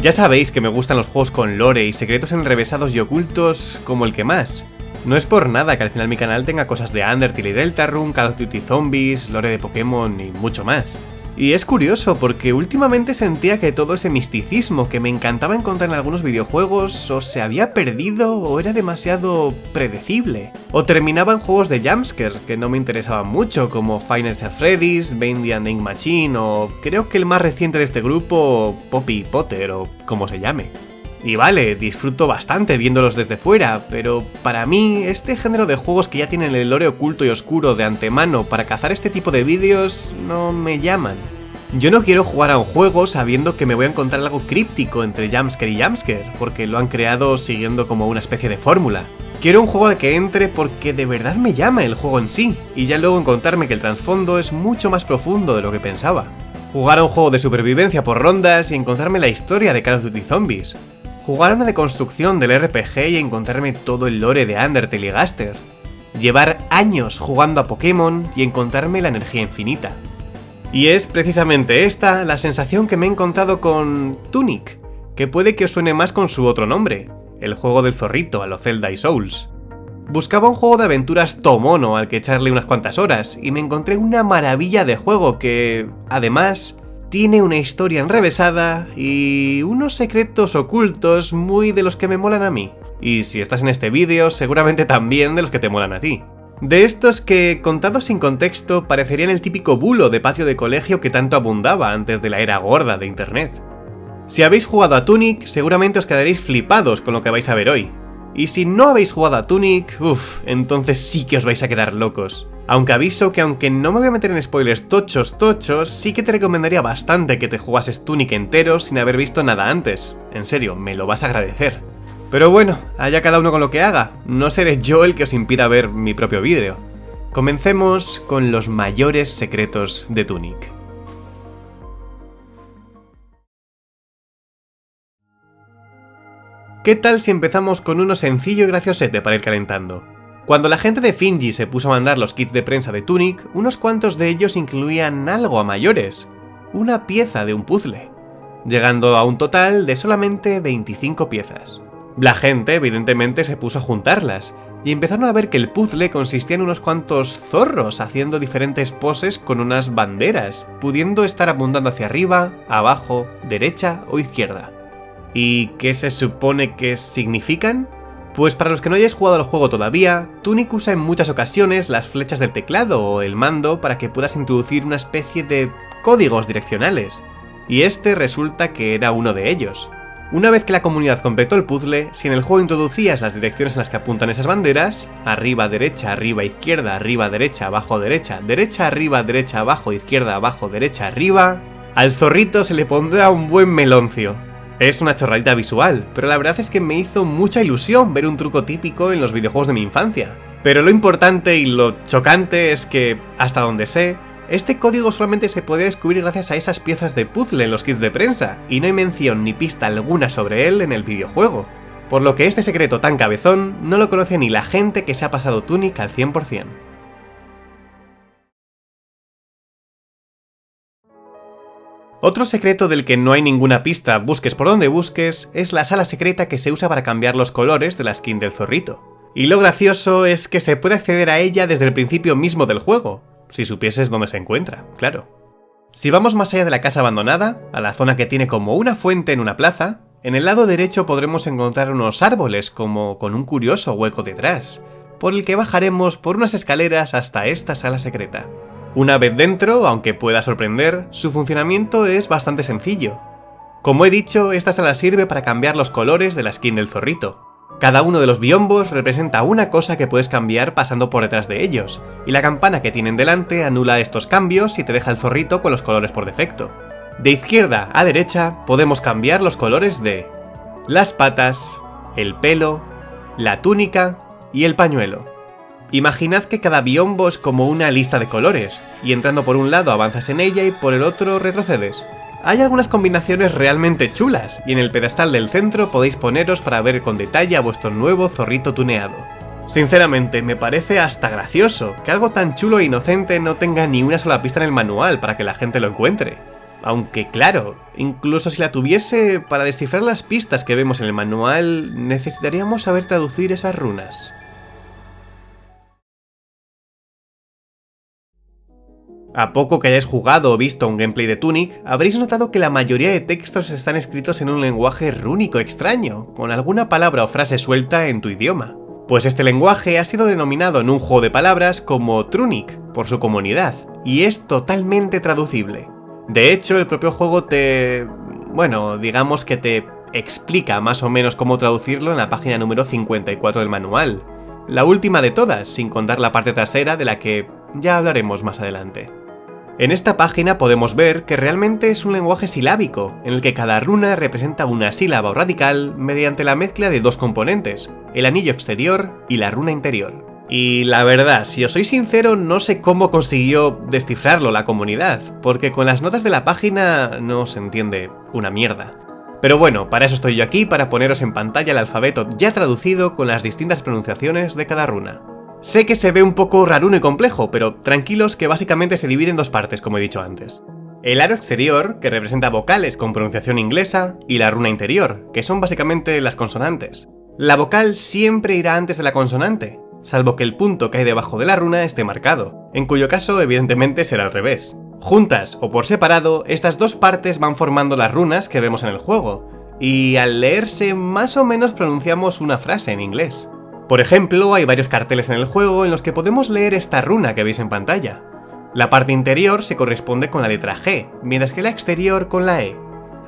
Ya sabéis que me gustan los juegos con lore y secretos enrevesados y ocultos como el que más. No es por nada que al final mi canal tenga cosas de Undertale y Deltarune, Call of Duty Zombies, lore de Pokémon y mucho más. Y es curioso porque últimamente sentía que todo ese misticismo que me encantaba encontrar en algunos videojuegos o se había perdido o era demasiado predecible. O terminaba en juegos de jumpscare que no me interesaban mucho como Final Fantasy Freddy's, and the Ink Machine o creo que el más reciente de este grupo, Poppy Potter o como se llame. Y vale, disfruto bastante viéndolos desde fuera, pero para mí, este género de juegos que ya tienen el lore oculto y oscuro de antemano para cazar este tipo de vídeos no me llaman. Yo no quiero jugar a un juego sabiendo que me voy a encontrar algo críptico entre jumpscare y jumpscare, porque lo han creado siguiendo como una especie de fórmula. Quiero un juego al que entre porque de verdad me llama el juego en sí, y ya luego encontrarme que el trasfondo es mucho más profundo de lo que pensaba. Jugar a un juego de supervivencia por rondas y encontrarme la historia de Call of Duty Zombies, Jugar una deconstrucción del RPG y encontrarme todo el lore de Undertale y Gaster. Llevar años jugando a Pokémon y encontrarme la energía infinita. Y es precisamente esta la sensación que me he encontrado con Tunic, que puede que os suene más con su otro nombre, el juego del zorrito a lo Zelda y Souls. Buscaba un juego de aventuras tomono al que echarle unas cuantas horas, y me encontré una maravilla de juego que, además, tiene una historia enrevesada y unos secretos ocultos muy de los que me molan a mí. Y si estás en este vídeo, seguramente también de los que te molan a ti. De estos que, contados sin contexto, parecerían el típico bulo de patio de colegio que tanto abundaba antes de la era gorda de internet. Si habéis jugado a Tunic, seguramente os quedaréis flipados con lo que vais a ver hoy. Y si no habéis jugado a Tunic, uff, entonces sí que os vais a quedar locos. Aunque aviso que aunque no me voy a meter en spoilers tochos tochos, sí que te recomendaría bastante que te jugases Tunic entero sin haber visto nada antes. En serio, me lo vas a agradecer. Pero bueno, haya cada uno con lo que haga, no seré yo el que os impida ver mi propio vídeo. Comencemos con los mayores secretos de Tunic. ¿Qué tal si empezamos con uno sencillo y graciosete para ir calentando? Cuando la gente de Finji se puso a mandar los kits de prensa de Tunic, unos cuantos de ellos incluían algo a mayores, una pieza de un puzzle, llegando a un total de solamente 25 piezas. La gente evidentemente se puso a juntarlas, y empezaron a ver que el puzzle consistía en unos cuantos zorros haciendo diferentes poses con unas banderas, pudiendo estar apuntando hacia arriba, abajo, derecha o izquierda. ¿Y qué se supone que significan? Pues para los que no hayáis jugado al juego todavía, Tunic usa en muchas ocasiones las flechas del teclado o el mando para que puedas introducir una especie de códigos direccionales, y este resulta que era uno de ellos. Una vez que la comunidad completó el puzzle, si en el juego introducías las direcciones en las que apuntan esas banderas, arriba, derecha, arriba, izquierda, arriba, derecha, abajo, derecha, derecha, arriba, derecha, abajo, izquierda, abajo, derecha, arriba, al zorrito se le pondrá un buen meloncio. Es una chorradita visual, pero la verdad es que me hizo mucha ilusión ver un truco típico en los videojuegos de mi infancia. Pero lo importante y lo chocante es que, hasta donde sé, este código solamente se puede descubrir gracias a esas piezas de puzzle en los kits de prensa, y no hay mención ni pista alguna sobre él en el videojuego. Por lo que este secreto tan cabezón no lo conoce ni la gente que se ha pasado Tunic al 100%. Otro secreto del que no hay ninguna pista, busques por donde busques, es la sala secreta que se usa para cambiar los colores de la skin del zorrito. Y lo gracioso es que se puede acceder a ella desde el principio mismo del juego, si supieses dónde se encuentra, claro. Si vamos más allá de la casa abandonada, a la zona que tiene como una fuente en una plaza, en el lado derecho podremos encontrar unos árboles como con un curioso hueco detrás, por el que bajaremos por unas escaleras hasta esta sala secreta. Una vez dentro, aunque pueda sorprender, su funcionamiento es bastante sencillo. Como he dicho, esta sala sirve para cambiar los colores de la skin del zorrito. Cada uno de los biombos representa una cosa que puedes cambiar pasando por detrás de ellos, y la campana que tienen delante anula estos cambios y te deja el zorrito con los colores por defecto. De izquierda a derecha podemos cambiar los colores de las patas, el pelo, la túnica y el pañuelo. Imaginad que cada biombo es como una lista de colores, y entrando por un lado avanzas en ella y por el otro retrocedes. Hay algunas combinaciones realmente chulas, y en el pedestal del centro podéis poneros para ver con detalle a vuestro nuevo zorrito tuneado. Sinceramente, me parece hasta gracioso que algo tan chulo e inocente no tenga ni una sola pista en el manual para que la gente lo encuentre. Aunque claro, incluso si la tuviese, para descifrar las pistas que vemos en el manual, necesitaríamos saber traducir esas runas. A poco que hayáis jugado o visto un gameplay de Tunic, habréis notado que la mayoría de textos están escritos en un lenguaje rúnico extraño, con alguna palabra o frase suelta en tu idioma. Pues este lenguaje ha sido denominado en un juego de palabras como Trunic, por su comunidad, y es totalmente traducible. De hecho, el propio juego te... bueno, digamos que te explica más o menos cómo traducirlo en la página número 54 del manual. La última de todas, sin contar la parte trasera de la que ya hablaremos más adelante. En esta página podemos ver que realmente es un lenguaje silábico, en el que cada runa representa una sílaba o radical mediante la mezcla de dos componentes, el anillo exterior y la runa interior. Y la verdad, si os soy sincero, no sé cómo consiguió descifrarlo la comunidad, porque con las notas de la página no se entiende una mierda. Pero bueno, para eso estoy yo aquí, para poneros en pantalla el alfabeto ya traducido con las distintas pronunciaciones de cada runa. Sé que se ve un poco raruno y complejo, pero tranquilos que básicamente se divide en dos partes, como he dicho antes. El aro exterior, que representa vocales con pronunciación inglesa, y la runa interior, que son básicamente las consonantes. La vocal siempre irá antes de la consonante, salvo que el punto que hay debajo de la runa esté marcado, en cuyo caso evidentemente será al revés. Juntas o por separado, estas dos partes van formando las runas que vemos en el juego, y al leerse más o menos pronunciamos una frase en inglés. Por ejemplo, hay varios carteles en el juego en los que podemos leer esta runa que veis en pantalla. La parte interior se corresponde con la letra G, mientras que la exterior con la E.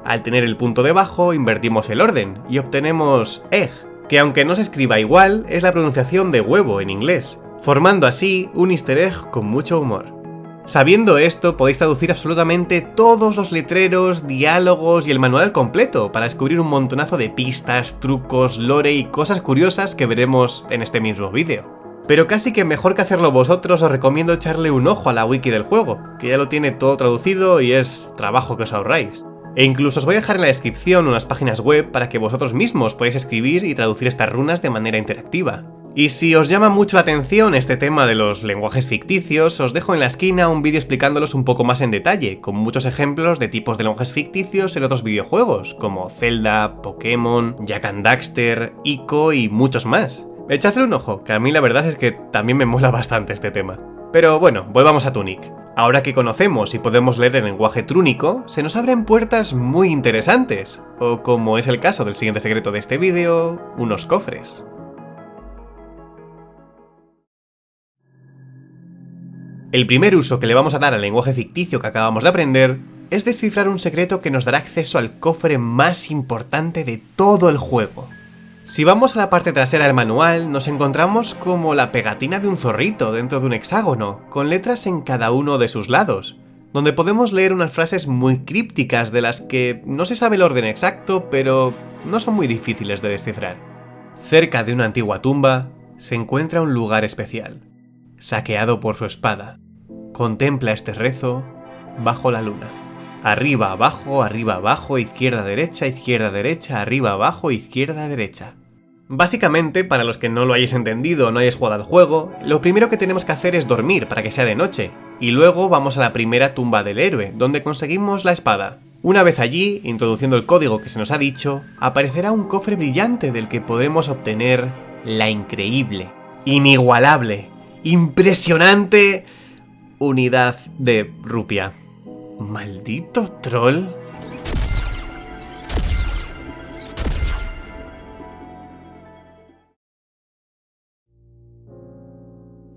Al tener el punto debajo, invertimos el orden y obtenemos EG, que aunque no se escriba igual, es la pronunciación de huevo en inglés, formando así un easter egg con mucho humor. Sabiendo esto, podéis traducir absolutamente todos los letreros, diálogos y el manual completo para descubrir un montonazo de pistas, trucos, lore y cosas curiosas que veremos en este mismo vídeo. Pero casi que mejor que hacerlo vosotros os recomiendo echarle un ojo a la wiki del juego, que ya lo tiene todo traducido y es trabajo que os ahorráis. E incluso os voy a dejar en la descripción unas páginas web para que vosotros mismos podáis escribir y traducir estas runas de manera interactiva. Y si os llama mucho la atención este tema de los lenguajes ficticios, os dejo en la esquina un vídeo explicándolos un poco más en detalle, con muchos ejemplos de tipos de lenguajes ficticios en otros videojuegos, como Zelda, Pokémon, Jack and Daxter, Ico y muchos más. Echadle un ojo, que a mí la verdad es que también me mola bastante este tema. Pero bueno, volvamos a Tunic. Ahora que conocemos y podemos leer el lenguaje trúnico, se nos abren puertas muy interesantes, o como es el caso del siguiente secreto de este vídeo, unos cofres. El primer uso que le vamos a dar al lenguaje ficticio que acabamos de aprender es descifrar un secreto que nos dará acceso al cofre más importante de todo el juego. Si vamos a la parte trasera del manual, nos encontramos como la pegatina de un zorrito dentro de un hexágono, con letras en cada uno de sus lados, donde podemos leer unas frases muy crípticas de las que no se sabe el orden exacto, pero no son muy difíciles de descifrar. Cerca de una antigua tumba se encuentra un lugar especial, saqueado por su espada, Contempla este rezo bajo la luna. Arriba, abajo, arriba, abajo, izquierda, derecha, izquierda, derecha, arriba, abajo, izquierda, derecha. Básicamente, para los que no lo hayáis entendido o no hayáis jugado al juego, lo primero que tenemos que hacer es dormir para que sea de noche, y luego vamos a la primera tumba del héroe, donde conseguimos la espada. Una vez allí, introduciendo el código que se nos ha dicho, aparecerá un cofre brillante del que podremos obtener la increíble, inigualable, impresionante unidad de rupia. ¿Maldito troll?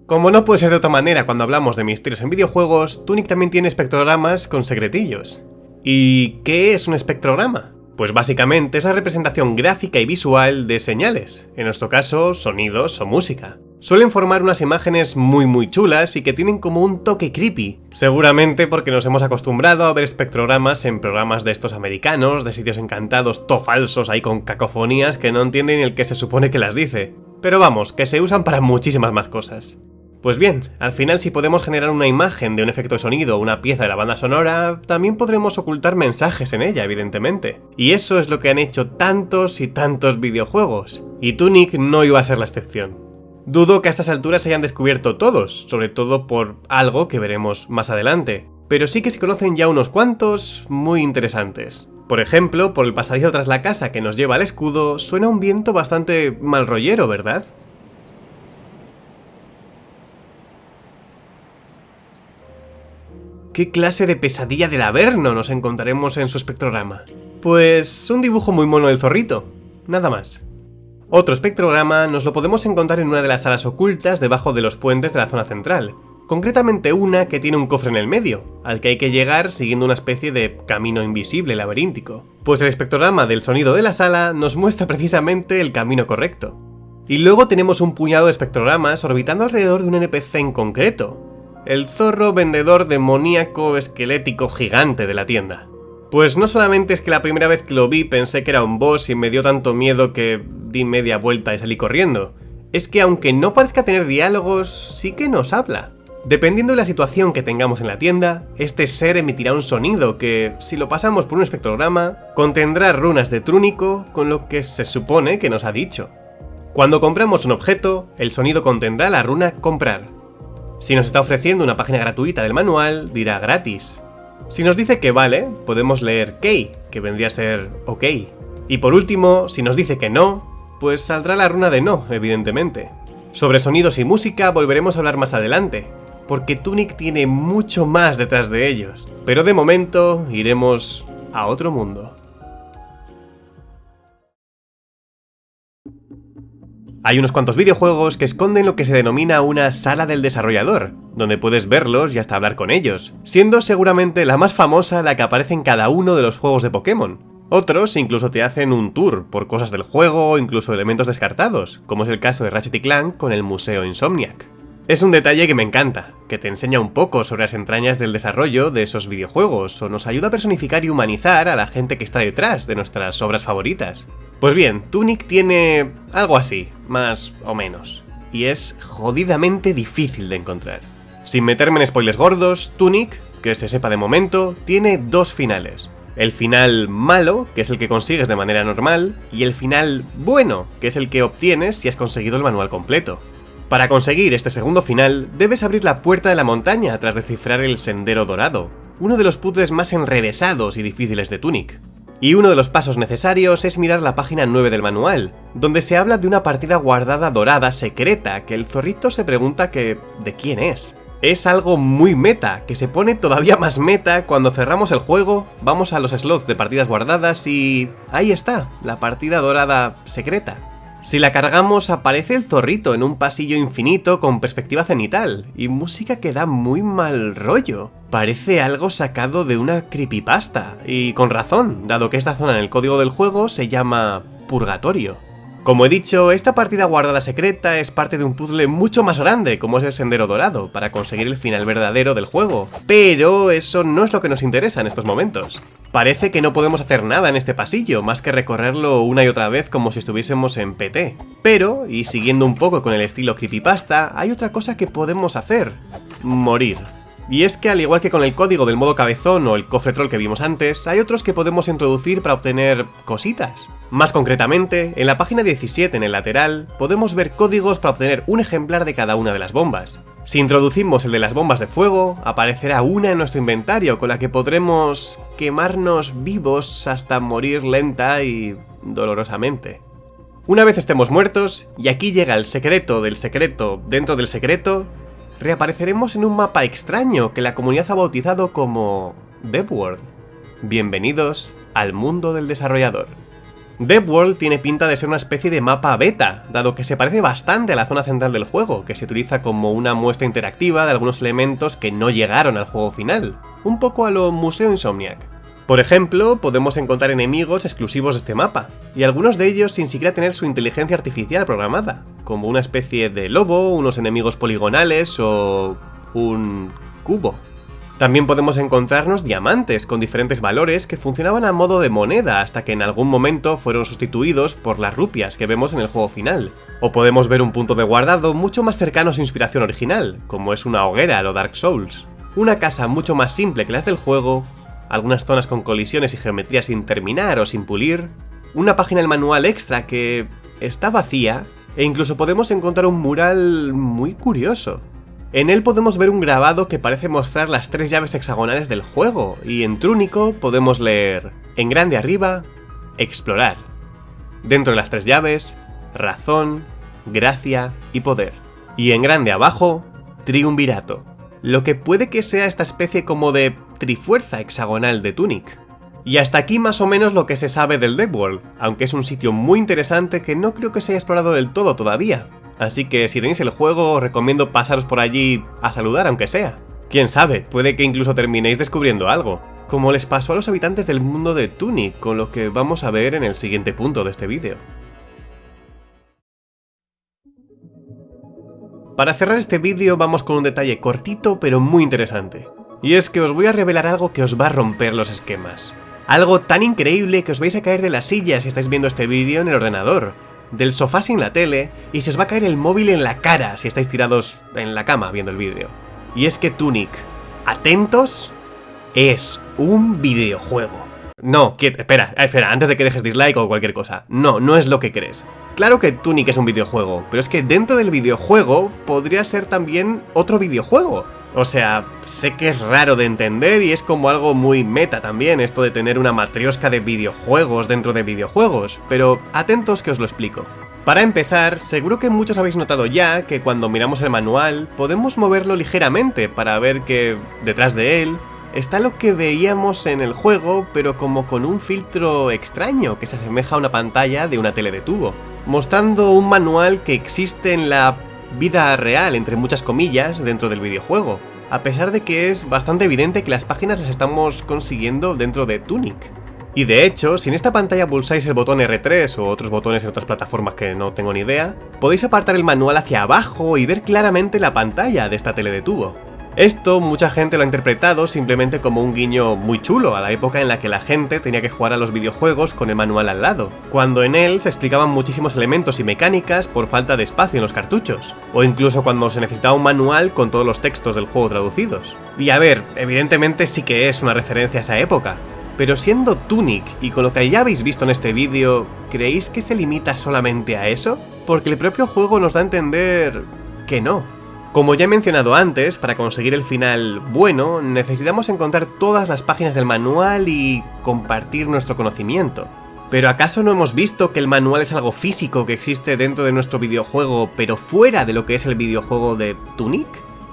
Como no puede ser de otra manera cuando hablamos de misterios en videojuegos, Tunic también tiene espectrogramas con secretillos. ¿Y qué es un espectrograma? Pues básicamente es la representación gráfica y visual de señales, en nuestro caso sonidos o música. Suelen formar unas imágenes muy muy chulas y que tienen como un toque creepy, seguramente porque nos hemos acostumbrado a ver espectrogramas en programas de estos americanos, de sitios encantados to falsos ahí con cacofonías que no entienden el que se supone que las dice. Pero vamos, que se usan para muchísimas más cosas. Pues bien, al final si podemos generar una imagen de un efecto de sonido o una pieza de la banda sonora, también podremos ocultar mensajes en ella, evidentemente. Y eso es lo que han hecho tantos y tantos videojuegos. Y Tunic no iba a ser la excepción. Dudo que a estas alturas se hayan descubierto todos, sobre todo por algo que veremos más adelante. pero sí que se conocen ya unos cuantos muy interesantes. Por ejemplo, por el pasadizo tras la casa que nos lleva al escudo, suena un viento bastante mal rollero, ¿verdad? ¿Qué clase de pesadilla del Averno nos encontraremos en su espectrograma? Pues un dibujo muy mono del zorrito, nada más. Otro espectrograma nos lo podemos encontrar en una de las salas ocultas debajo de los puentes de la zona central, concretamente una que tiene un cofre en el medio, al que hay que llegar siguiendo una especie de camino invisible laberíntico. Pues el espectrograma del sonido de la sala nos muestra precisamente el camino correcto. Y luego tenemos un puñado de espectrogramas orbitando alrededor de un NPC en concreto, el zorro vendedor demoníaco esquelético gigante de la tienda. Pues no solamente es que la primera vez que lo vi pensé que era un boss y me dio tanto miedo que di media vuelta y salí corriendo, es que aunque no parezca tener diálogos, sí que nos habla. Dependiendo de la situación que tengamos en la tienda, este ser emitirá un sonido que, si lo pasamos por un espectrograma, contendrá runas de trúnico con lo que se supone que nos ha dicho. Cuando compramos un objeto, el sonido contendrá la runa comprar, si nos está ofreciendo una página gratuita del manual, dirá gratis. Si nos dice que vale, podemos leer Key, que vendría a ser OK. Y por último, si nos dice que no, pues saldrá la runa de no, evidentemente. Sobre sonidos y música volveremos a hablar más adelante, porque Tunic tiene mucho más detrás de ellos. Pero de momento iremos a otro mundo. Hay unos cuantos videojuegos que esconden lo que se denomina una sala del desarrollador, donde puedes verlos y hasta hablar con ellos, siendo seguramente la más famosa la que aparece en cada uno de los juegos de Pokémon. Otros incluso te hacen un tour por cosas del juego o incluso elementos descartados, como es el caso de Ratchet Clank con el Museo Insomniac. Es un detalle que me encanta, que te enseña un poco sobre las entrañas del desarrollo de esos videojuegos, o nos ayuda a personificar y humanizar a la gente que está detrás de nuestras obras favoritas. Pues bien, Tunic tiene algo así, más o menos, y es jodidamente difícil de encontrar. Sin meterme en spoilers gordos, Tunic, que se sepa de momento, tiene dos finales. El final malo, que es el que consigues de manera normal, y el final bueno, que es el que obtienes si has conseguido el manual completo. Para conseguir este segundo final, debes abrir la puerta de la montaña tras descifrar el Sendero Dorado, uno de los puzzles más enrevesados y difíciles de Tunic. Y uno de los pasos necesarios es mirar la página 9 del manual, donde se habla de una partida guardada dorada secreta que el zorrito se pregunta que ¿de quién es? Es algo muy meta, que se pone todavía más meta cuando cerramos el juego, vamos a los slots de partidas guardadas y... ahí está, la partida dorada secreta. Si la cargamos aparece el zorrito en un pasillo infinito con perspectiva cenital, y música que da muy mal rollo. Parece algo sacado de una creepypasta, y con razón, dado que esta zona en el código del juego se llama Purgatorio. Como he dicho, esta partida guardada secreta es parte de un puzzle mucho más grande, como es el Sendero Dorado, para conseguir el final verdadero del juego. Pero eso no es lo que nos interesa en estos momentos. Parece que no podemos hacer nada en este pasillo, más que recorrerlo una y otra vez como si estuviésemos en PT. Pero, y siguiendo un poco con el estilo creepypasta, hay otra cosa que podemos hacer. Morir. Y es que al igual que con el código del modo cabezón o el cofre troll que vimos antes, hay otros que podemos introducir para obtener cositas. Más concretamente, en la página 17 en el lateral, podemos ver códigos para obtener un ejemplar de cada una de las bombas. Si introducimos el de las bombas de fuego, aparecerá una en nuestro inventario con la que podremos quemarnos vivos hasta morir lenta y dolorosamente. Una vez estemos muertos, y aquí llega el secreto del secreto dentro del secreto, reapareceremos en un mapa extraño que la comunidad ha bautizado como DevWorld. Bienvenidos al mundo del desarrollador. DevWorld tiene pinta de ser una especie de mapa beta, dado que se parece bastante a la zona central del juego, que se utiliza como una muestra interactiva de algunos elementos que no llegaron al juego final, un poco a lo Museo Insomniac. Por ejemplo, podemos encontrar enemigos exclusivos de este mapa, y algunos de ellos sin siquiera tener su inteligencia artificial programada, como una especie de lobo, unos enemigos poligonales o un cubo. También podemos encontrarnos diamantes con diferentes valores que funcionaban a modo de moneda hasta que en algún momento fueron sustituidos por las rupias que vemos en el juego final. O podemos ver un punto de guardado mucho más cercano a su inspiración original, como es una hoguera a lo Dark Souls. Una casa mucho más simple que las del juego, algunas zonas con colisiones y geometría sin terminar o sin pulir, una página del manual extra que está vacía, e incluso podemos encontrar un mural muy curioso. En él podemos ver un grabado que parece mostrar las tres llaves hexagonales del juego, y en Trúnico podemos leer, en grande arriba, explorar. Dentro de las tres llaves, razón, gracia y poder. Y en grande abajo, triunvirato. Lo que puede que sea esta especie como de trifuerza hexagonal de Tunic. Y hasta aquí más o menos lo que se sabe del Dead World, aunque es un sitio muy interesante que no creo que se haya explorado del todo todavía. Así que si tenéis el juego, os recomiendo pasaros por allí a saludar aunque sea. Quién sabe, puede que incluso terminéis descubriendo algo, como les pasó a los habitantes del mundo de Tunic, con lo que vamos a ver en el siguiente punto de este vídeo. Para cerrar este vídeo vamos con un detalle cortito pero muy interesante. Y es que os voy a revelar algo que os va a romper los esquemas. Algo tan increíble que os vais a caer de la silla si estáis viendo este vídeo en el ordenador, del sofá sin la tele, y se os va a caer el móvil en la cara si estáis tirados en la cama viendo el vídeo. Y es que Tunic, atentos, es un videojuego. No, espera, espera, antes de que dejes dislike o cualquier cosa. No, no es lo que crees. Claro que Tunic es un videojuego, pero es que dentro del videojuego podría ser también otro videojuego. O sea, sé que es raro de entender y es como algo muy meta también esto de tener una matriosca de videojuegos dentro de videojuegos, pero atentos que os lo explico. Para empezar, seguro que muchos habéis notado ya que cuando miramos el manual podemos moverlo ligeramente para ver que detrás de él está lo que veíamos en el juego, pero como con un filtro extraño que se asemeja a una pantalla de una tele de tubo, mostrando un manual que existe en la vida real, entre muchas comillas, dentro del videojuego, a pesar de que es bastante evidente que las páginas las estamos consiguiendo dentro de Tunic. Y de hecho, si en esta pantalla pulsáis el botón R3 o otros botones en otras plataformas que no tengo ni idea, podéis apartar el manual hacia abajo y ver claramente la pantalla de esta tele de tubo. Esto mucha gente lo ha interpretado simplemente como un guiño muy chulo a la época en la que la gente tenía que jugar a los videojuegos con el manual al lado, cuando en él se explicaban muchísimos elementos y mecánicas por falta de espacio en los cartuchos, o incluso cuando se necesitaba un manual con todos los textos del juego traducidos. Y a ver, evidentemente sí que es una referencia a esa época, pero siendo Tunic y con lo que ya habéis visto en este vídeo, ¿creéis que se limita solamente a eso? Porque el propio juego nos da a entender que no. Como ya he mencionado antes, para conseguir el final bueno, necesitamos encontrar todas las páginas del manual y compartir nuestro conocimiento. ¿Pero acaso no hemos visto que el manual es algo físico que existe dentro de nuestro videojuego, pero fuera de lo que es el videojuego de Tunic?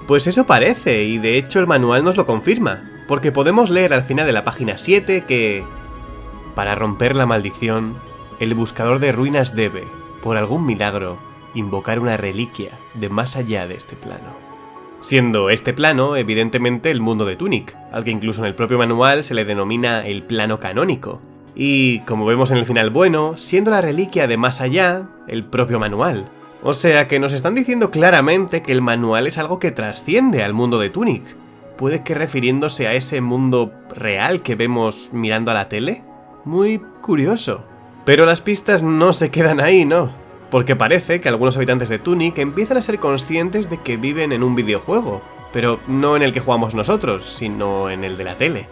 Pues eso parece, y de hecho el manual nos lo confirma, porque podemos leer al final de la página 7 que... Para romper la maldición, el buscador de ruinas debe, por algún milagro, invocar una reliquia de más allá de este plano. Siendo este plano, evidentemente, el mundo de Tunic, al que incluso en el propio manual se le denomina el plano canónico. Y, como vemos en el final bueno, siendo la reliquia de más allá, el propio manual. O sea que nos están diciendo claramente que el manual es algo que trasciende al mundo de Tunic. ¿Puede que refiriéndose a ese mundo real que vemos mirando a la tele? Muy curioso. Pero las pistas no se quedan ahí, ¿no? Porque parece que algunos habitantes de Tunic empiezan a ser conscientes de que viven en un videojuego, pero no en el que jugamos nosotros, sino en el de la tele.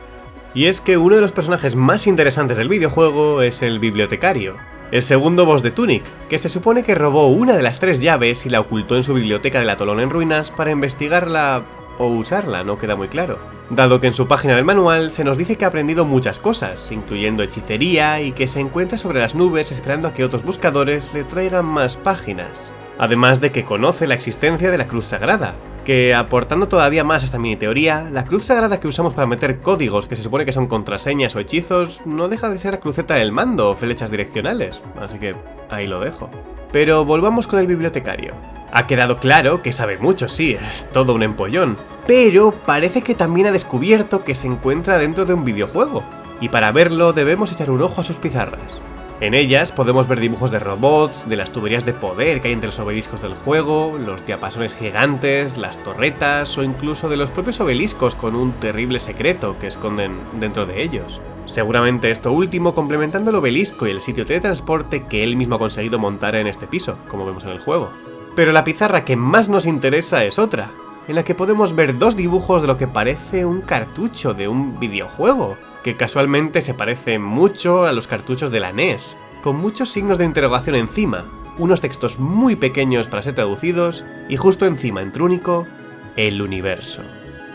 Y es que uno de los personajes más interesantes del videojuego es el bibliotecario, el segundo boss de Tunic, que se supone que robó una de las tres llaves y la ocultó en su biblioteca del atolón en ruinas para investigarla o usarla, no queda muy claro. Dado que en su página del manual se nos dice que ha aprendido muchas cosas, incluyendo hechicería y que se encuentra sobre las nubes esperando a que otros buscadores le traigan más páginas. Además de que conoce la existencia de la cruz sagrada, que aportando todavía más a esta mini teoría, la cruz sagrada que usamos para meter códigos que se supone que son contraseñas o hechizos no deja de ser cruceta del mando o flechas direccionales, así que ahí lo dejo. Pero volvamos con el bibliotecario. Ha quedado claro que sabe mucho, sí, es todo un empollón, pero parece que también ha descubierto que se encuentra dentro de un videojuego, y para verlo debemos echar un ojo a sus pizarras. En ellas podemos ver dibujos de robots, de las tuberías de poder que hay entre los obeliscos del juego, los diapasones gigantes, las torretas o incluso de los propios obeliscos con un terrible secreto que esconden dentro de ellos. Seguramente esto último complementando el obelisco y el sitio de que él mismo ha conseguido montar en este piso, como vemos en el juego. Pero la pizarra que más nos interesa es otra, en la que podemos ver dos dibujos de lo que parece un cartucho de un videojuego, que casualmente se parece mucho a los cartuchos de la NES, con muchos signos de interrogación encima, unos textos muy pequeños para ser traducidos, y justo encima en trúnico, el universo.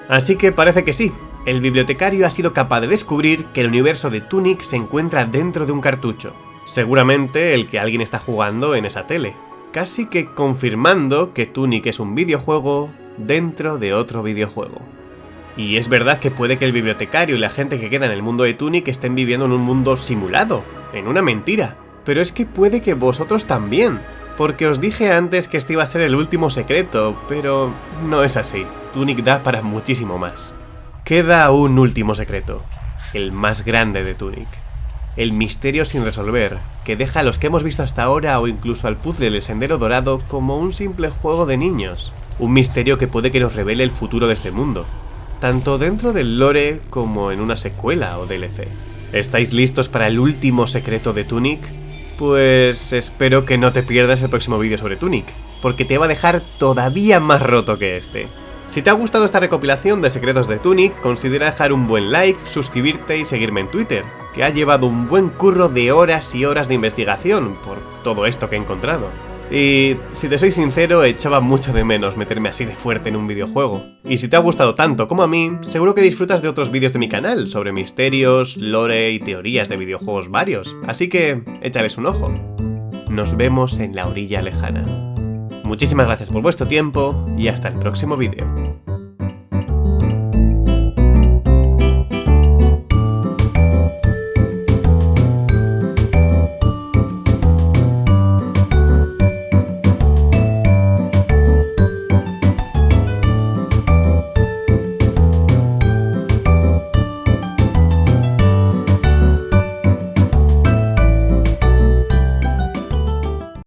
Así que parece que sí, el bibliotecario ha sido capaz de descubrir que el universo de Tunic se encuentra dentro de un cartucho. Seguramente el que alguien está jugando en esa tele. Casi que confirmando que Tunic es un videojuego dentro de otro videojuego. Y es verdad que puede que el bibliotecario y la gente que queda en el mundo de Tunic estén viviendo en un mundo simulado, en una mentira. Pero es que puede que vosotros también. Porque os dije antes que este iba a ser el último secreto, pero no es así. Tunic da para muchísimo más. Queda un último secreto, el más grande de Tunic. El misterio sin resolver, que deja a los que hemos visto hasta ahora o incluso al puzzle del Sendero Dorado como un simple juego de niños. Un misterio que puede que nos revele el futuro de este mundo, tanto dentro del lore como en una secuela o DLC. ¿Estáis listos para el último secreto de Tunic? Pues espero que no te pierdas el próximo vídeo sobre Tunic, porque te va a dejar todavía más roto que este. Si te ha gustado esta recopilación de secretos de Tunic, considera dejar un buen like, suscribirte y seguirme en Twitter, que ha llevado un buen curro de horas y horas de investigación por todo esto que he encontrado. Y si te soy sincero, echaba mucho de menos meterme así de fuerte en un videojuego. Y si te ha gustado tanto como a mí, seguro que disfrutas de otros vídeos de mi canal sobre misterios, lore y teorías de videojuegos varios, así que échales un ojo. Nos vemos en la orilla lejana. Muchísimas gracias por vuestro tiempo y hasta el próximo vídeo.